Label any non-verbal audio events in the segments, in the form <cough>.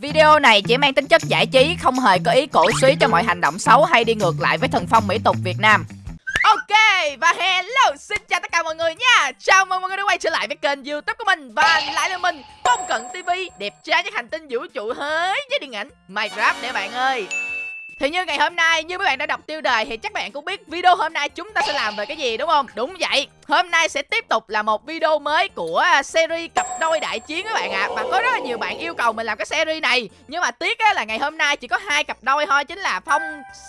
Video này chỉ mang tính chất giải trí, không hề có ý cổ suý cho mọi hành động xấu hay đi ngược lại với thần phong mỹ tục Việt Nam. Ok, và hello, xin chào tất cả mọi người nha Chào mừng mọi người đã quay trở lại với kênh youtube của mình Và lại là mình, Phong Cận TV Đẹp trai nhất hành tinh vũ trụ hới với điện ảnh Minecraft để bạn ơi thì như ngày hôm nay như mấy bạn đã đọc tiêu đề thì chắc bạn cũng biết video hôm nay chúng ta sẽ làm về cái gì đúng không? Đúng vậy. Hôm nay sẽ tiếp tục là một video mới của à, series cặp đôi đại chiến các bạn ạ. À. Và có rất là nhiều bạn yêu cầu mình làm cái series này. Nhưng mà tiếc á là ngày hôm nay chỉ có hai cặp đôi thôi chính là Phong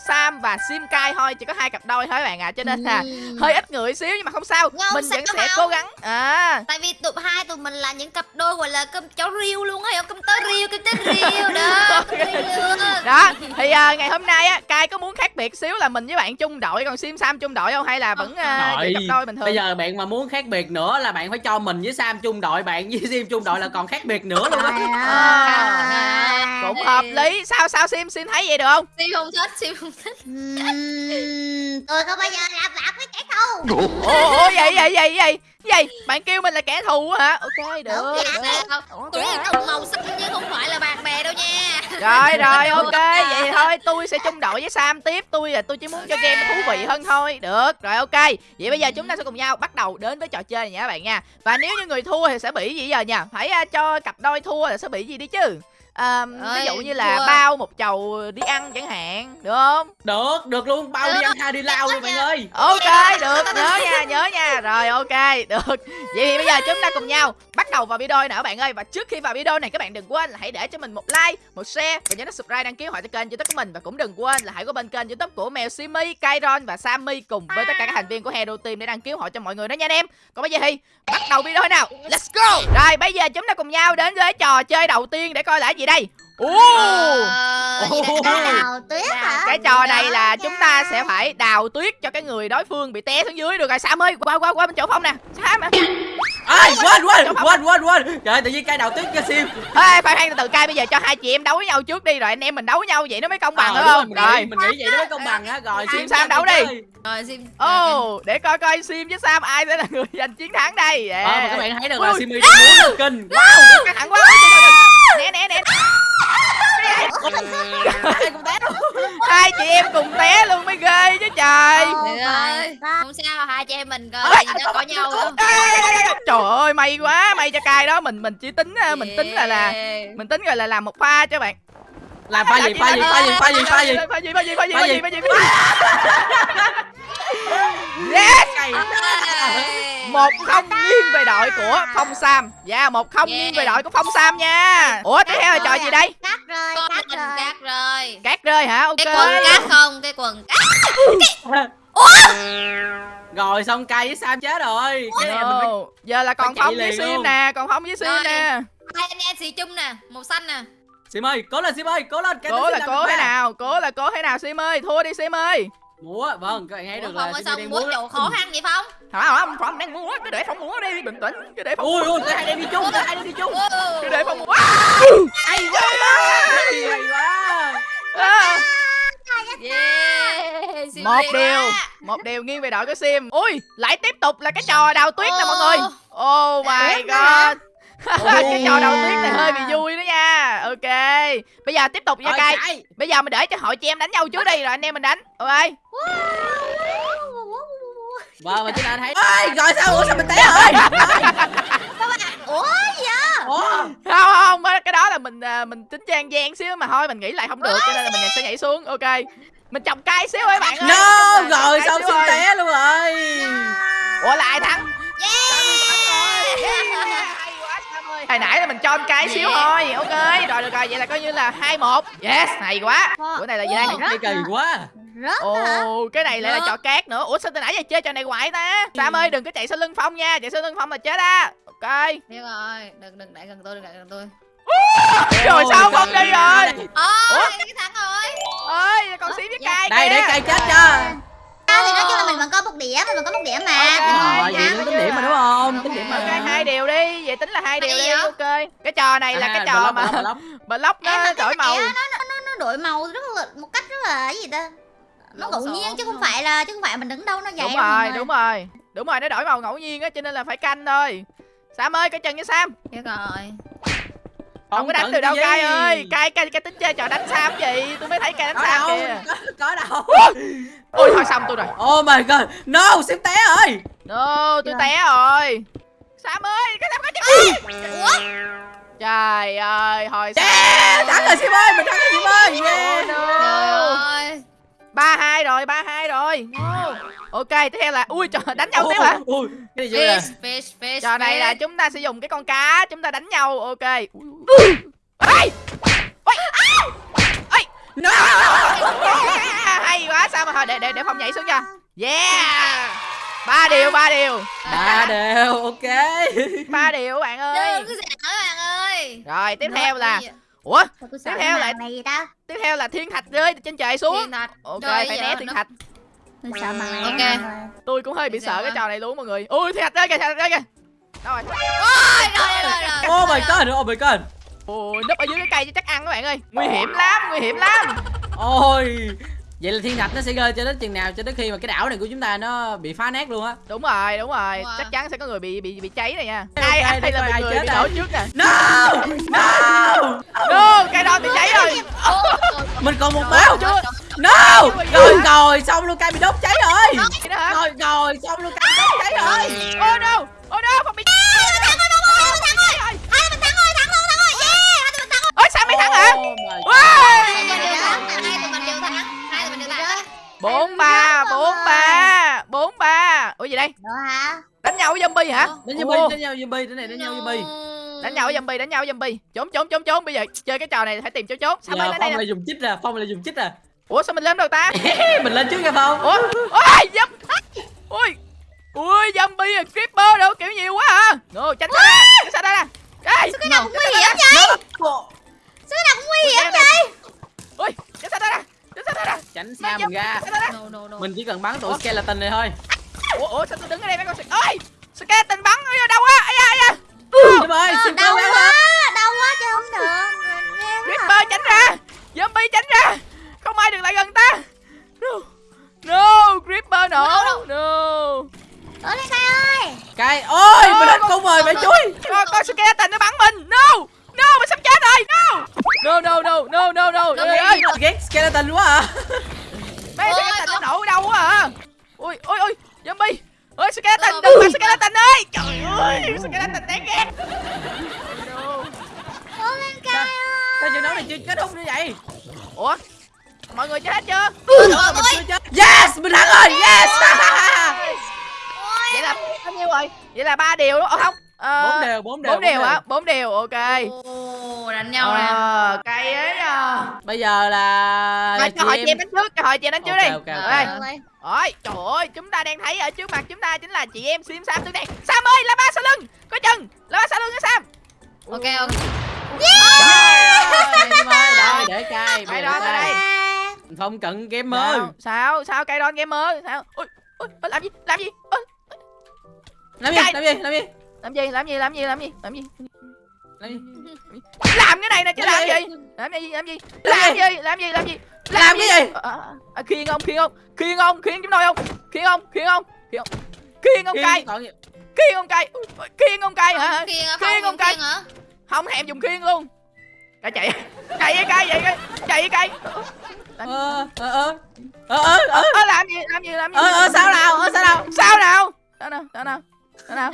Sam và Sim Kai thôi, chỉ có hai cặp đôi thôi các bạn ạ. À. Cho nên là ừ. hơi ít người xíu nhưng mà không sao. Ngon mình vẫn sẽ cố gắng. À. Tại vì tụi hai tụi mình là những cặp đôi gọi là cơm cháo riêu luôn á, cơm tớ riêu, cơm tớ riêu đó. <laughs> đó. Thì uh, ngày hôm nay á, Kai có muốn khác biệt xíu là mình với bạn chung đội còn Sim Sam chung đội không? Hay là vẫn uh, cặp đôi bình thường? Bây giờ bạn mà muốn khác biệt nữa là bạn phải cho mình với Sam chung đội bạn với Sim chung đội là còn khác biệt nữa luôn á. À, cũng hợp lý. Sao sao Sim Sim thấy vậy được không? Sim không thích Sim không thích. Tôi không bao giờ làm bạn với kẻ thù. Ủa vậy vậy vậy vậy gì? Bạn kêu mình là kẻ thù hả? Ok được, được, được. tôi là đồng màu sắc chứ không phải là bạn bè đâu nha. Rồi rồi ok vậy thôi tôi sẽ chung đội với sam tiếp. Tôi là tôi chỉ muốn cho game nó thú vị hơn thôi. Được rồi ok. Vậy bây giờ chúng ta sẽ cùng nhau bắt đầu đến với trò chơi này nha các bạn nha. Và nếu như người thua thì sẽ bị gì giờ nha phải uh, cho cặp đôi thua là sẽ bị gì đi chứ à, ví dụ như là thua. bao một chầu đi ăn chẳng hạn được không? Được được luôn bao được. đi ăn hai đi lao luôn bạn ơi. Ok được nhớ nha nhớ nha. Rồi ok được. Vậy thì bây giờ chúng ta cùng nhau bắt đầu vào video nữa bạn ơi. Và trước khi vào video này các bạn đừng quên là hãy để cho mình một like một share và nhớ subscribe đăng ký hội cho kênh youtube của mình. Và cũng đừng quên là hãy có bên kênh youtube của mèo simi kairon và sammy cùng với tất cả các thành viên của hero team để đăng ký hội cho mọi người đó nha anh em. Còn bây giờ thì bắt đầu video nào. Let's go. Rồi bây giờ chúng ta cùng nhau đến với trò chơi đầu tiên để coi là gì đây Ồ, đào tuyết hả? Cái trò này là chúng ta sẽ phải đào tuyết cho cái người đối phương bị té xuống dưới được rồi Sam ơi, qua qua qua bên chỗ Phong nè. Sam à. Ai, quên quên quên quên quên. Trời tự nhiên cây đào tuyết cho sim. Ê, khoan khoan từ cây bây giờ cho hai chị em đấu với nhau trước đi rồi anh em mình đấu với nhau vậy nó mới công bằng đúng không? Rồi, mình nghĩ vậy nó mới công bằng á. Rồi sim Sam đấu đi. Rồi sim. Ồ, để coi coi sim với Sam ai sẽ là người <laughs> giành chiến thắng đây. Ờ, các bạn thấy được là Simi đang muốn kinh. Wow, căng thẳng quá. Nè nè nè hai chị em cùng té luôn mới ghê chứ trời. Ơi không sao hai chị em mình coi gì nó có nhau luôn. trời ơi may quá may cho cay đó. Mình mình chỉ tính mình tính là là mình tính rồi là làm một pha cho bạn. Làm pha gì pha gì pha gì pha gì pha gì? pha gì pha gì pha gì pha gì pha gì yes một không nghiêng về đội của phong sam. Dạ một không nghiêng về đội của phong sam nha. Ủa tiếp theo là trò gì đây cát rơi cát rơi. cát rơi. Cát rơi hả? Ok. Cái quần cát không? Cái quần <laughs> rồi xong cay với sam chết rồi. Cái này mình phải... giờ là còn phong với sim nè còn phong với sim nè. Hai anh em xì chung nè màu xanh nè. Sim ơi cố lên sim ơi cố lên. Cố là cố thế nào? Cố là cố thế nào sim ơi? Thua đi sim ơi múa vâng các bạn thấy được là sao múa chỗ khó khăn vậy phong? Hả không phong đang múa cứ để phong múa đi bình tĩnh cứ để phong ui ui cái hai đang đi chung cái hai đang đi chung. Cứ để phong múa. Hay quá hay quá. Yeah, một điều một điều nghiêng về đội của sim. Ui lại tiếp tục là cái trò đào tuyết nè mọi người. Oh my god cái trò đầu tuyết này hơi bị vui đó nha. Ok. Bây giờ tiếp tục nha cay. bây giờ mình để cho hội chị em đánh nhau trước đi rồi anh em mình đánh. Ok. Vâng mà chúng ta thấy ơi rồi sao? Ủa sao mình té rồi ủa gì vậy? Ủa không không cái đó là mình à, mình tính trang gian xíu mà thôi mình nghĩ lại không được cho nên là mình sẽ nhảy xuống. Ok. Mình trồng cây xíu ấy bạn ơi. No rồi sao xin té luôn rồi? Ủa lại thắng hồi nãy là mình cho anh cái xíu thôi ok. Rồi được rồi vậy là coi như là hai một. Yes hay quá. Bữa này là gì đây? Cái kỳ quá. Ồ cái này lại là trò cát nữa. Ủa sao từ nãy giờ chơi trò này hoài ta? Sam ơi đừng có chạy sau lưng phong nha. Chạy sau lưng phong là chết á. Ok. Biết rồi. Đừng đừng lại gần tôi đừng lại gần tôi. Rồi sao phong đi rồi? Ủa? cái thắng rồi. Ơi còn xí với cay đây để cay chết cho thì nói chung là mình vẫn có một điểm mình vẫn có một điểm mà. Okay. rồi vậy tính điểm mà đúng không? Tính điểm mà. Ok hai điều đi. Vậy tính là hai điều đi ok. Cái trò này là cái trò mà block <laughs> nó đổi màu. nó đổi màu rất là một cách rất là cái gì ta? Nó ngẫu nhiên chứ không phải là chứ không phải mình đứng đâu nó vậy đúng rồi đúng rồi. Đúng rồi nó đổi màu ngẫu nhiên á cho nên là phải canh thôi. Sam ơi cái chân với sam. Biết rồi không có đánh từ đâu cái cay ơi. Cay cay cay tính chơi trò đánh sao gì tôi mới thấy cay đánh có sao đâu kìa. có, có đâu. Ôi thôi xong tôi rồi. Oh my god. No xếp té ơi. No tôi Dạ. té rồi. Sam ơi cái sam có chứ ủa? Trời ơi hồi yeah thắng rồi xếp ơi mình thắng rồi xếp ơi. Yeah no. trời ơi ba hai rồi ba hai rồi. Ok tiếp theo là ui trời đánh nhau tiếp hả? Fish fish fish trò này là chúng ta sẽ dùng cái con cá chúng ta đánh nhau. Ok. Ui, ui. Ê! Ôi! Ê! no! Hay quá sao mà để để để phong nhảy xuống cho. Yeah! Ba điều ba điều. Ba đều ok. Ba điều bạn ơi. Bạn rồi tiếp theo là? Ủa? Tiếp theo màn này gì ta? tiếp theo là thiên thạch rơi trên trời xuống. Ok Rồi, phải né thiên nó- thạch. Tôi sợ này. Ok. tôi cũng hơi bị sợ cái trò này luôn mọi người. Ui thiên thạch rơi kìa thiên thạch rơi kìa. Đâu rồi. Ôi, rồi rồi rồi oh my god oh my god. Ôi núp ở dưới cái cây chứ chắc ăn các bạn ơi. Nguy hiểm lắm nguy hiểm lắm. Ôi vậy là thiên thạch nó sẽ rơi cho đến chừng nào cho đến khi mà cái đảo này của chúng ta nó bị phá nát luôn á. Đúng rồi đúng rồi. Wow. chắc chắn sẽ có người bị bị bị cháy này nha. Ai ai để là ai người chết bị nổ trước nè. No no! No cây đo bị cháy rồi. Mình còn một máu. Rồi. no! Rồi rồi xong luôn cây bị đốt cháy rồi. Đó rồi rồi xong luôn cây bị đốt cháy rồi. Oh no. Oh no không bị ôi sao mày thắng hả? Oh. Ôi! Bốn ba bốn ba bốn ba. Ủa gì đây? Hả? đánh nhau với zombie hả? Đánh nhau zombie đánh nhau zombie đánh này đánh nhau zombie. Đánh nhau với zombie đánh nhau với zombie. Trốn trốn trốn trốn. Bây giờ chơi cái trò này phải tìm chỗ trốn. Sao đây phong lại dùng chích ra phong lại dùng chích ra ủa sao mình lên đâu ta? <laughs> Mình lên trước nha phong. Ủa? Ôi dâm ui ui zombie à, creeper đâu kiểu nhiều quá à no tránh xa. Ra tránh xa ra nè. Đây Cái nào cũng nguy hiểm vậy? Sao cái nào cũng nguy hiểm vậy? ui tránh xa ra nè tránh xa mình ra No, no, no. mình chỉ cần bắn tụi skeleton này thôi. Ủa ủa sao tôi đứng ở đây mấy con ơi skeleton bắn ở đâu á ai ơi xin Đau quá, đau quá chứ không được. creeper tránh ra. Zombie tránh ra. Không ai được lại gần ta. No. No creeper nổ no. Cây ơi. cây ôi Ôi, mình lên cung rồi mẹ con con skeleton nó bắn mình. No. No mình sắp chết rồi no! No no no no no no. <laughs> Đâu trời ơi. ghét skeleton quá à mấy Ôi, skeleton nó con- nổ ở đâu quá à ui ui ui zombie. Ơi skeleton Đâu, đừng mà skeleton ơi. Trời ơi skeleton đáng ghét. Ở đây cây Sao? ơi. sao trận đấu này chưa kết thúc như vậy? Ủa mọi người chết hết chưa Trời mình chết. Yes mình thắng rồi yes. Vậy là bao nhiêu rồi? Vậy là ba điều đúng không không Ờ, bốn đều bốn đều bốn điều hả? bốn điều ok. Ồ, đánh nhau nè. ờ cay ấy à bây giờ là cho hỏi chị chị em đánh trước cho hỏi chị em đánh trước Ok, đi. ok, ok. Ơi. Ôi, trời ơi, chúng ta đang thấy ở trước mặt chúng ta chính là chị em Sim Sam tương đen. Sam ơi, là ba sau lưng Có chừng, là ba sau lưng á Sam. Ok, ok. rồi để cay Đây bây đó, giờ đây. đây phong cận gamer Sao, sao, sao cây đon gamer Sao, ôi, ôi, ôi, làm gì, làm gì? Ôi, làm gì làm gì làm gì Làm gì, làm gì, làm gì, làm gì, làm gì? Làm gì? Làm cái này nè chứ làm Làm gì? gì? Làm gì, làm gì, Làm làm gì? gì, làm gì, làm gì? Làm cái gì? À, à, à, Khiêng ông, khiêng ông, khiêng ông, khiêng chúng tôi không? Khiêng ông, khiêng ông, khiêng ông. Khiêng ông gì khiêng ông ui, Khiêng ông cây hả? Khiêng hả? Khiêng Không, không thèm dùng khiên luôn. Cái chạy chạy với cây vậy chạy với cây ờ ờ. Ờ ờ ờ. Ờ ờ làm gì làm gì làm gì? Ờ ờ sao nào? Ờ sao nào? Sao nào? Sao nào? Sao nào? Sao nào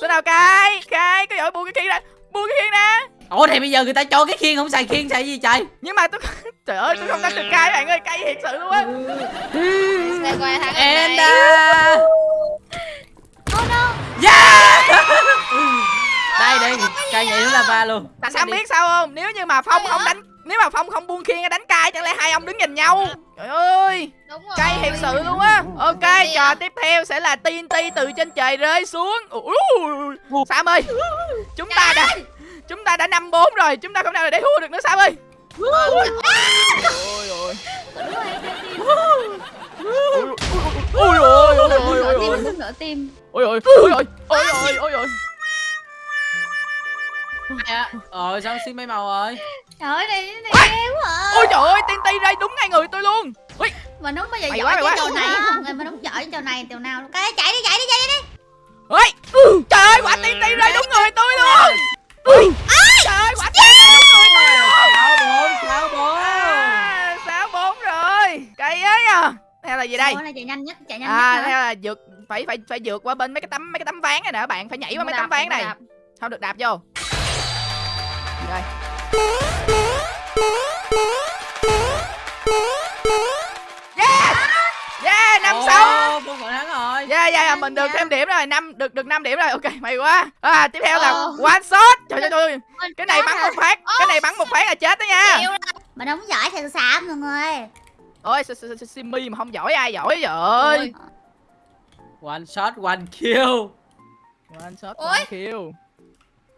sao nào cây cây cái giỏi buông cái khiên ra. Buông cái khiên ra. Ủa thì bây giờ người ta cho cái khiên không xài khiên xài gì trời? Nhưng mà tôi trời ơi tôi không đánh được cây bạn ơi cây thiệt sự luôn á. And đây. Oh no. yeah đây đây cây nhảy lava luôn. Tại sao biết sao không? Nếu như mà phong không đánh nếu mà phong không buông khiên ra đánh cây chẳng lẽ hai ông đứng nhìn nhau trời ơi Đúng rồi. cây thiệt sự luôn á ok trò tiếp theo sẽ là TNT từ trên trời rơi xuống Sam ơi chúng ta đã chúng ta đã năm bốn rồi chúng ta không nào để thua được nữa Sam ơi ôi ôi ôi ôi ôi ôi ôi ôi ôi Tim, nửa tim. ôi ôi ôi ôi ôi ôi ôi ôi dạ. Ờ sao xin mấy màu rồi? Trời ơi này này ghê quá. À. ôi trời ơi tiên ti đây đúng ngay người tôi luôn. Ui. Mình không bao giờ mày giỏi cái trò này á mình không giỏi cái trò này từ nào cái chạy đi chạy đi chạy đi. Ôi ừ. trời ơi quả tiên ti đây đúng người tôi luôn. Ui. À, trời ơi quả tiên đúng người tôi luôn. Bốn sao bốn? Sao bốn à, rồi? Cây ấy à theo là gì đây? Là chạy nhanh nhất chạy nhanh à, nhất theo là vượt phải phải phải vượt qua bên mấy cái tấm mấy cái tấm ván này nè bạn phải nhảy qua mấy tấm ván này. không được đạp vô rồi yeah! Yeah năm sáu Phương Phượng thắng rồi. Yeah yeah mình được thêm điểm rồi năm được được 5 điểm rồi. Ok may quá. À tiếp theo là one shot. Trời trời trời cái này bắn một phát cái này bắn một phát là chết đó nha. rồi. Mình không giỏi thật sao mọi người. Ôi S- S- S- Simmy mà không giỏi ai giỏi vậy? Ôi. one shot one kill. One shot one kill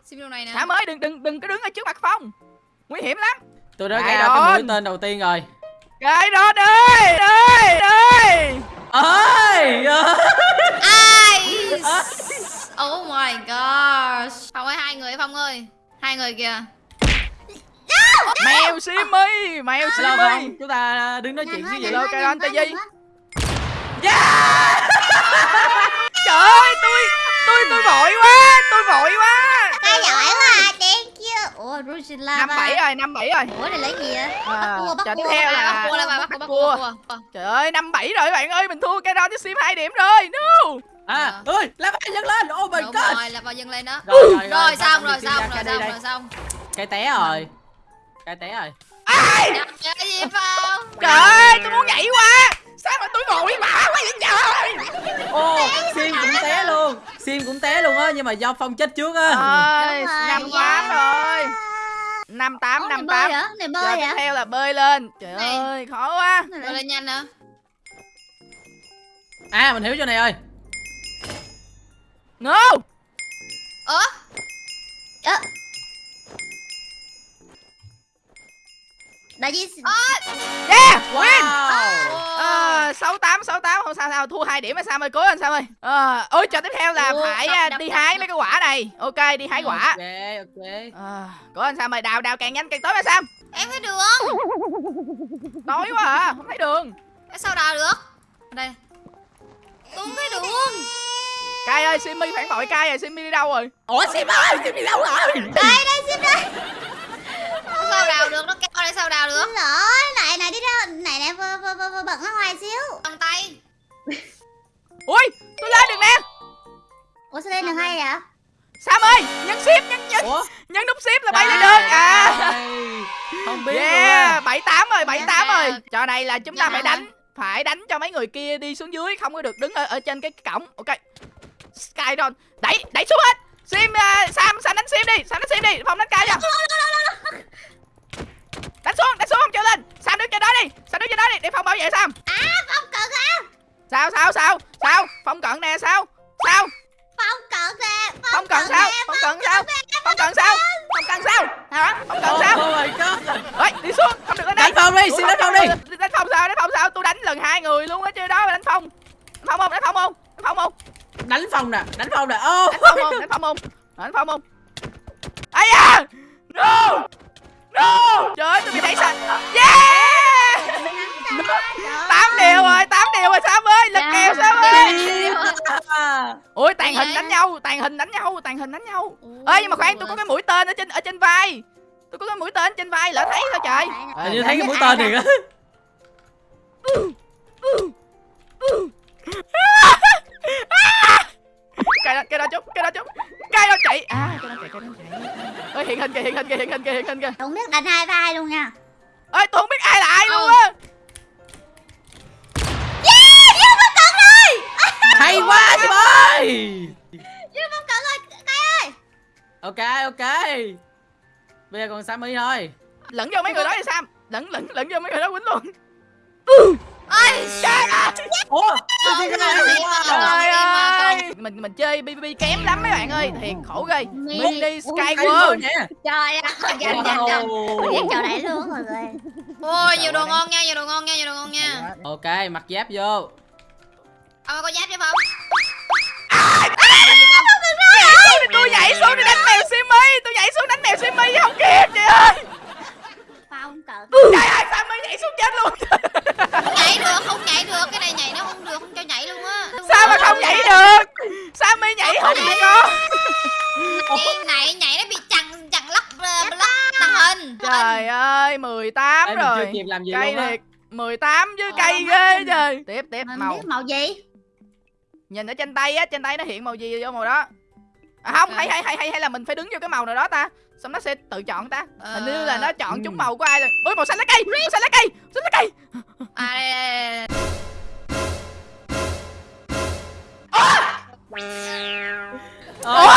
Sim điều này nè. Thả mới đừng đừng đừng có đứng ở trước mặt phong nguy hiểm lắm tôi đã Đại ra cái mũi tên đầu tiên rồi cái đó ơi ơi ơi ơi Ai? <laughs> Oh my gosh. Phong ơi hai người Phong ơi. Hai người kìa. mèo Simmy mèo không chúng ta đứng nói chuyện cái gì quá, Caron, nhanh tay quá, gì? quá. <laughs> trời ơi tôi tôi tôi vội quá tôi vội quá Cái giỏi quá à, thank you. Ủa Rusila năm bảy rồi năm bảy rồi. Ủa này lấy gì vậy? Bắt cua, bắt trò tiếp cua. Bắt là cua bắt cua, bắt cua, trời ơi năm bảy rồi bạn ơi mình thua cái đó với sim hai điểm rồi. No. À ơi lá bay dâng lên. Oh my god rồi, là vào dâng lên đó. rồi rồi Rồi xong, rồi xong, rồi xong, rồi xong. cái té rồi. Cái té rồi. Ai? Cái gì Phong? trời ơi tôi muốn nhảy qua sao mà tôi vội vã quá vậy trời ô sim cũng té luôn sim cũng té luôn á nhưng mà do phong chết trước á ơi năm yeah. tám rồi năm tám năm bơi tám? Này giờ bơi tiếp hả? theo là bơi lên trời Này. ơi khó quá là- lên nhanh nữa. à mình hiểu chỗ này ơi no Ủa? Ơ. Đại di yeah win. Wow Ờ, sáu tám sáu tám. Không sao sao thua hai điểm hay sao ơi cố lên sao ơi. Ờ ôi trò tiếp theo là Ủa, phải đập, à, đập, đi đập, hái đập. mấy cái quả này. Ok đi hái quả. ok ok. Ờ cố lên sao ơi đào đào càng nhanh càng tốt mà sam. Em thấy đường. tối quá à không thấy đường. Tại sao đào được? Đây. Tôi không thấy đường. cai ơi simmy phản bội cai rồi simmy đi đâu rồi? Ủa sim ơi sim đi đâu rồi? Sao đào được? Nó kéo đây sao đào được? Lỗi, này này đi đâu? Này này vừa vừa vừa, vừa bật nó ngoài xíu. Bằng tay. <laughs> ui tôi lên được nè Ủa sao lên được hay vậy? sam ơi nhấn ship nhấn nhấn ủa nhấn nút ship là bay lên được à <laughs> không biết luôn yeah á bảy tám rồi bảy tám Yeah. rồi trò này là chúng ta Yeah. phải đánh phải đánh cho mấy người kia đi xuống dưới không có được đứng ở, ở trên cái cổng ok Skydon đẩy đẩy xuống hết sim uh, sam sam đánh sim đi sam đánh sim đi phong đánh cao cho <laughs> đánh xuống đánh xuống không cho lên. Sam đứng trên đó đi? Sam đứng trên đó đi? Để phong bảo vệ sam. À, phong cận hả? sao sao sao? Sao? Phong cận nè sao? Sao? Phong cận nè. phong cận sao? phong cận sao? Phong cận sao? Phong cận sao? Hả? Phong cận sao? oh my god ơi đi xuống không được lên đây. Đánh phong đi xin đánh phong đi. Đánh phong sao? Đánh phong sao? Tôi đánh lần hai người luôn á chứ đó đánh phong. Phong không? Đánh phong không? Đánh phong không? Đánh phong nè đánh phong nè. Ô đánh phong không? Đánh phong không? Đánh phong không? Ai da! No no! Trời ơi tôi bị đẩy sạch. Yeah! Tám điều rồi tám điều rồi sam ơi lực kèo sam ơi. À, ôi tàn hình đánh nhau tàn hình đánh nhau tàn hình đánh nhau. Ơi nhưng mà khoan tôi có cái mũi tên ở trên ở trên vai. Tôi có cái mũi tên trên vai lỡ thấy sao trời. hình như thấy cái mũi tên thiệt á cái đó cái đó chút cái đó chút cái đó chạy à cái đó chạy cái đó chạy ơi hiện hình kìa hiện hình kìa hiện hình kìa hiện hình kìa. Không biết đánh hai vai luôn nha. ơi tôi không biết ai là ai luôn Ừ. á <laughs> hay quá sim ơi! Dương phong cận ơi, cái ơi. ok ok. Bây giờ còn sammy thôi. Lẫn vô mấy người đó thì sam. Lẫn lẫn lẫn vô mấy người đó quýnh luôn. Trời ơi ủa Không, không, không, không. trời ơi mình mình chơi BBB kém lắm mấy bạn ơi thiệt khổ ghê Mini- mini Ủa, sky Hay world quá nè Trời ơi, dành dành dành. Chỗ này luôn mọi người. Ôi, nhiều đồ ngon nha, nhiều đồ ngon nha, nhiều đồ ngon nha. ok mặc giáp vô Ông có giáp chứ không? tôi nhảy xuống để đánh mèo Simmy tôi nhảy xuống đánh mèo chứ không kịp chị ơi Phong cận. trời ơi Sammy nhảy xuống chết luôn Không nhảy được, không nhảy được, cái này nhảy nó không được, không cho nhảy luôn á. sao mà không nhảy được? Sammy nhảy không được con? Cái này nhảy nó bị chằng chằng lắc ờ, lắc tàng hình. trời ơi 18 Ê, mình chưa rồi kịp làm gì Cây luôn á. thiệt 18 với Ồ, cây ghê trời. Tiếp tiếp Mình màu. biết màu gì? Nhìn ở trên tay á trên tay nó hiện màu gì vô màu đó. À không hay hay hay hay hay là mình phải đứng vô cái màu nào đó ta? Xong nó sẽ tự chọn ta. Hình như là nó chọn Ừ. trúng màu của ai rồi. Ui màu xanh lá cây màu xanh lá cây màu xanh lá cây À đây, đây, đây. Ủa?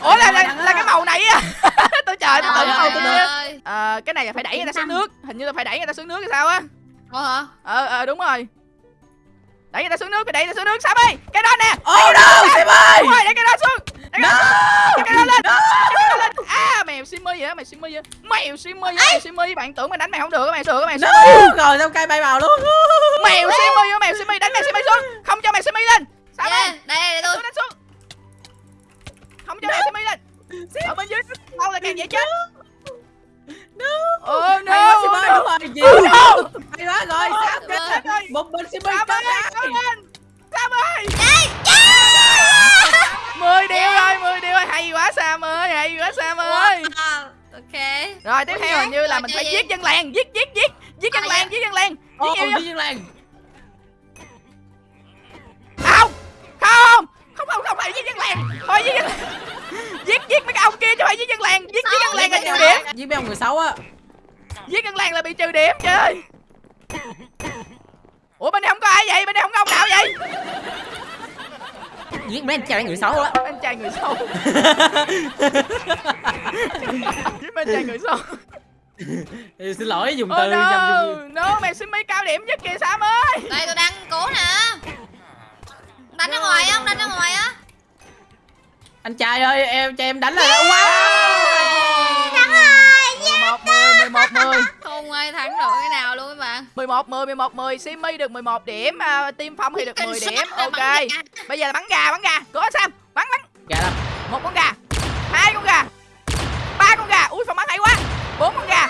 Ủa là là, là cái màu này á. <laughs> Tôi chờ tôi tự màu tôi nữa Ờ, cái này là phải đẩy người ta xuống nước. Hình như là phải đẩy người ta xuống nước hay sao á. Ủa hả? ờ ờ đúng rồi. Đẩy người ta xuống nước phải đẩy người ta xuống nước. Sao ơi? Cái đó nè. Oh no, Sim ơi! đúng rồi đẩy cái đó xuống cái đó lên cái đó lên à mèo simmy vậy đó mày simmy vậy mèo simmy vậy mèo simmy bạn tưởng mày đánh mày không được mày được mày No! simmy Rồi xong cây bay vào luôn. mèo simmy vậy mèo simmy đánh mèo simmy xuống không cho mèo simmy lên sao ơi đây, đây, đây, tôi. đánh xuống không cho mèo simmy lên ở bên dưới lâu là càng dễ chết oh Hay no quá Sim ơi, no. đúng rồi. Gì? Oh no Hay quá rồi, sao kết? ơi. Một mình Sim ơi Sam kết ơi, cố đây. Lên Sam ơi mười điều rồi mười điều rồi. Hay quá Sam ơi hay quá Sam ơi. Wow. Ok. rồi tiếp theo hình như là mình phải gì? giết dân làng giết giết giết. Giết dân À, làng dạ. giết dân làng. Ồ, giết nhiều Duy Nhiên Làng. không không không không không phải giết dân làng. Thôi giết dân làng giết giết mấy cái ông kia chứ phải giết dân làng. Giết giết dân làng là trừ điểm. Giết mấy ông người xấu á. giết dân làng là bị trừ điểm trời ơi ủa bên đây không có ai vậy? Bên đây không có ông nào vậy Giết mấy anh trai người xấu á. anh trai người xấu <laughs> giết mấy anh trai người xấu Xin lỗi dùng oh từ no trong dùng no mày xin mấy cao điểm nhất kìa Sam ơi Đây, tôi đang cố nè. Đánh ra ngoài á, đánh ra ngoài á. Anh trai ơi, em cho em đánh là wow. Thắng rồi 11 10 11 10 Không ai thắng nổi cái nào luôn các bạn. 11 10 11 10 Simmy được 11 điểm à, Team Phong thì được 10 Kinh điểm. Ok. Bây giờ là bắn gà bắn gà. Cố Sam bắn bắn. Gà đâu? một con gà hai con gà ba con gà. Ui Phong bắn hay quá. Bốn con gà.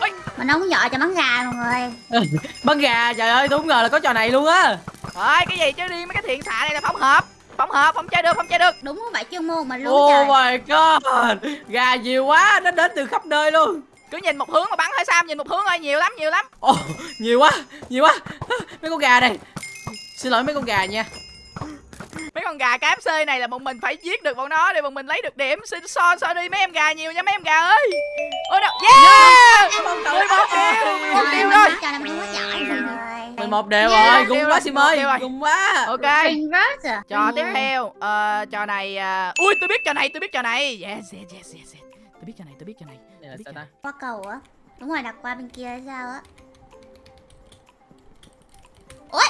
Ui, Mình không giỏi cho bắn gà mọi người. <laughs> Bắn gà, trời ơi, tôi không ngờ là có trò này luôn á. Thôi cái gì? Chứ đi mấy cái thiện xạ này là Phong hợp. Phong hợp Phong chơi được Phong chơi được. Đúng không? Phải chuyên môn mình luôn Oh trời. my god. Gà nhiều quá, nó đến từ khắp nơi luôn. Cứ nhìn một hướng mà bắn thôi Sam Nhìn một hướng thôi nhiều lắm nhiều lắm. Ồ, nhiều quá, nhiều quá. Mấy con gà này. Xin lỗi mấy con gà nha. Mấy con gà KFC này là bọn mình phải giết được bọn nó Để bọn mình lấy được điểm. Xin so so đi mấy em gà nhiều nha mấy em gà ơi. Ôi đâu Yeah! 11 điều 11 Rồi, điều rồi. Rồi 11 đều rồi, gung quá Sim 11 ơi, gung quá. Ok. Trò tiếp theo ờ, Trò này à, Ui tôi biết trò này tôi biết trò này. Yes yes yes yes. Tôi biết trò này tôi biết trò này là sao ta? Qua cầu á. Đúng rồi đặt qua bên kia hay sao á. Ôi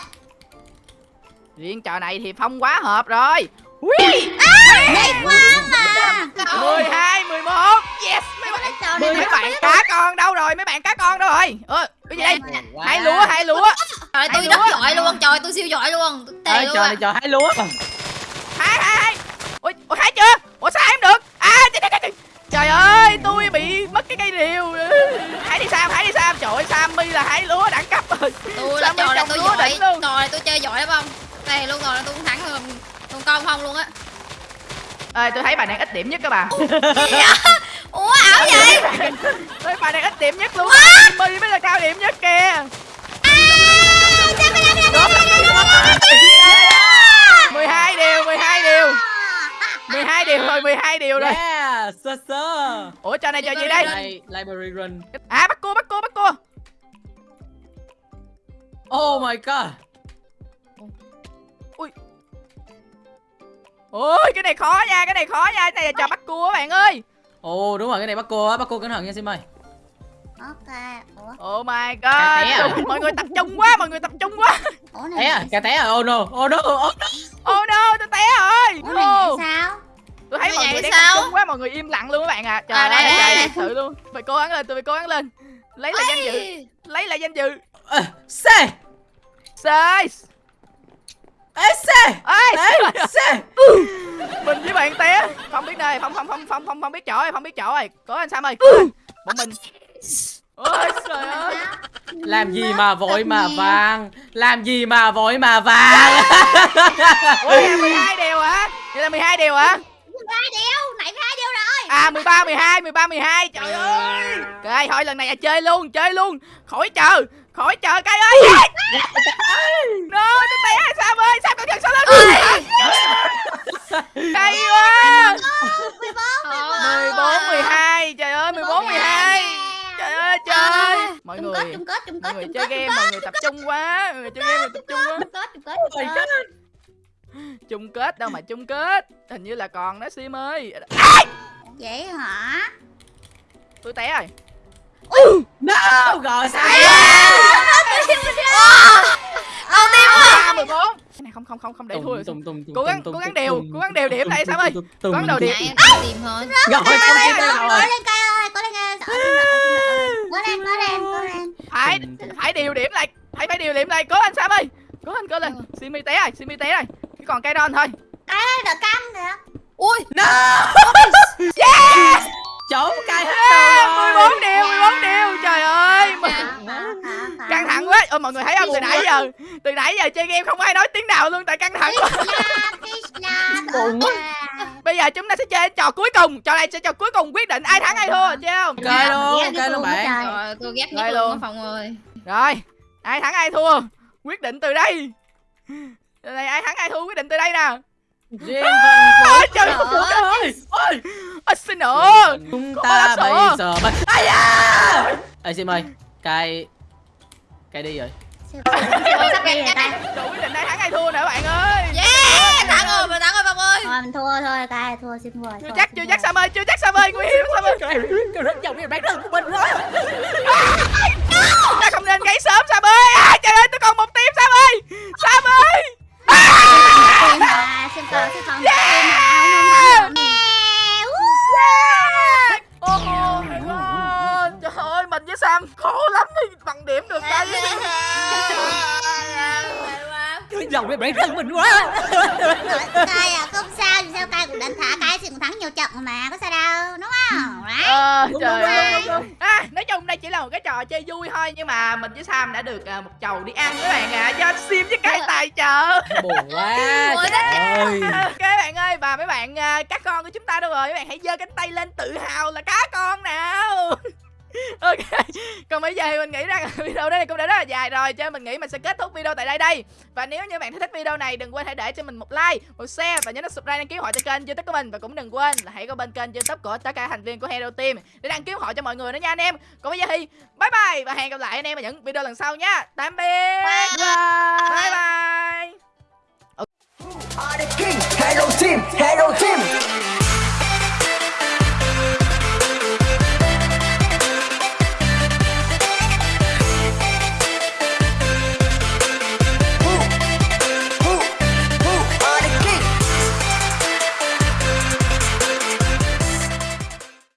Riêng trò này thì Phong quá hợp rồi. Ui! Hay quá mà. 12 11 Yes! Mấy bạn Mấy bạn cá con đâu rồi? Mấy bạn cá con đâu rồi? Ơ cái gì đây. Hai lúa hai lúa. Trời tôi Hay rất lúa. giỏi luôn, trời tôi siêu giỏi luôn. Trò à. này trò hái lúa. Hai hai hai. Ui ủa hai chưa? Ủa sao hai không được? À trời, trời, trời. Trời ơi tôi bị mất cái cây rìu. Hãy đi Sam hãy đi Sam. Trời ơi Sammy là hái lúa đẳng cấp rồi. Tôi là trò này tôi lúa giỏi, đỉnh luôn? trò này tôi chơi giỏi lắm không? Đây luôn rồi tôi cũng thắng rồi. Còn con không luôn á. Ê tôi thấy bà này ít điểm nhất các bạn Ủa? Ảo vậy? Tôi bà này ít điểm nhất luôn. Sammy mới là cao điểm nhất kìa. Mười hai điều 12 điều. 12 điều rồi 12 điều rồi Sơ sơ. Ủa trò này trò gì đây? Library run. À bắt cua bắt cua bắt cua. Oh my god. Ôi cái này khó nha cái này khó nha. Cái này là trò bắt cua các bạn ơi. Ồ đúng rồi, cái này bắt cô á, bắt cô cẩn thận nha Sim ơi. Ok Ủa? Oh my té à? god Mọi người tập trung quá Mọi người tập trung quá. Ủa Té à, này cà té à, oh no, oh no, oh no. Oh no tôi té rồi. Ủa này sao Tôi thấy Như mọi người đang sao? quá Mọi người im lặng luôn các bạn à. Trời À, đây, ơi đây, trời đây. thật sự luôn. Phải cố gắng lên tôi phải cố gắng lên. Lấy lại danh dự. Lấy lại danh dự. C, Sai Ê, C, Ê! C. Mình với bạn té. Không biết nơi Không không không không không không biết chỗ rồi Không biết chỗ rồi. Cố anh Sam ơi. Bọn mình. Ôi trời ơi. Làm gì mà vội mà vàng? Làm gì mà vội mà vàng? Ủa là 12 điều hả? Vậy là 12 điều hả hai điều nãy hai điều rồi. À 13 12 13 12 Trời ơi. Cái thôi lần này là chơi luôn Chơi luôn. Khỏi chờ Khỏi chờ cái ơi. No tôi ai Sam ơi Sam cẩn thận sau lưng Hay quá 14 12 Trời ơi 14 12 Trời ơi trời. Mọi chung người kết chung kết chung Mọi kết người chung chơi game mọi người tập trung quá Mọi người chơi game mọi người tập trung quá. Chung kết chung kết chung kết đâu mà chung kết. Hình như là còn đó sim ơi. Vậy hả? Tôi té rồi. No, rồi sao? Đầu tiên ba mười bốn. Cái này không không không không để thua. tùng, cố gắng cố gắng đều cố gắng đều điểm lại sao ơi? cố gắng đầu tùng. điểm. em tìm thôi. Rồi, rồi. lên cây ơi lên cây lên lên lên phải phải điều điểm lại phải phải điều điểm lại. Cố lên sam ơi. Cố lên cố lên. Simi té rồi simi té rồi chỉ còn cây đòn thôi. Cái đợt cam kìa Ui Trốn cay hết mười rồi. bốn điều mười bốn điều. Trời ơi mà- căng thẳng quá. Ôi mọi người thấy không? Từ nãy giờ từ nãy giờ chơi game không ai nói tiếng nào luôn tại căng thẳng quá. Buồn quá. bây giờ chúng ta sẽ chơi trò cuối cùng. Trò này sẽ trò cuối cùng quyết định ai thắng ai thua chơi không? Chơi luôn, chơi luôn bạn. Rồi tôi ghét nhất luôn. Phong ơi. Rồi, ai thắng ai thua? Quyết định từ đây Đây ai thắng ai thua quyết định từ đây nè Riêng phần Ôi trời Trời ơi ơi. Ôi. Ôi xin lỗi Chúng ta bây giờ mới... Ai da! Ê Sim ơi, cay... Cay đi rồi. sắp đi rồi ta Đồ quyết định ai thắng ai thua nữa bạn ơi Yeah Thắng rồi mình thắng rồi Phong ơi thôi mình thua thôi cay thua xin thua Chưa chắc xin chưa chắc Sam ơi chưa chắc Sam ơi nguy hiểm Sam ơi Cái rất dòng cái bán rừng của mình rồi. Ta không nên gáy sớm Sam ơi à, Trời ơi tôi còn một tim Sam ơi Sam ơi Tim mà xin cờ xin còn tim mà không không thắng Oh my god Trời ơi mình với Sam khổ lắm thì bằng điểm được đây Cái dòng cái bán rừng mình quá. cay à không sao thì sao cay cũng đánh thả cay thì cũng thắng nhiều trận mà có sao đâu đúng không Đấy. Ờ, Đúng, trời đúng, ơi đúng, đúng. à, nói chung đây chỉ là một cái trò chơi vui thôi nhưng mà mình với Sam đã được à, một chầu đi ăn các bạn ạ do Sim với Kai tài trợ Buồn quá. Ôi, Trời ơi. ok bạn ơi và mấy bạn à, các con của chúng ta đâu rồi mấy bạn hãy giơ cánh tay lên tự hào ok. Còn bây giờ thì mình nghĩ rằng <laughs> video đây cũng đã rất là dài rồi cho nên mình nghĩ mình sẽ kết thúc video tại đây đây. Và nếu như bạn thích video này đừng quên hãy để cho mình một like một share và nhớ nút subscribe đăng ký họ cho kênh youtube của mình. Và cũng đừng quên là hãy có bên kênh youtube của tất cả thành viên của hero team để đăng ký họ cho mọi người nữa nha anh em. Còn bây giờ thì bye bye và hẹn gặp lại anh em ở những video lần sau nha. Tạm biệt. Bye bye. Are the king. Hello team, hello team.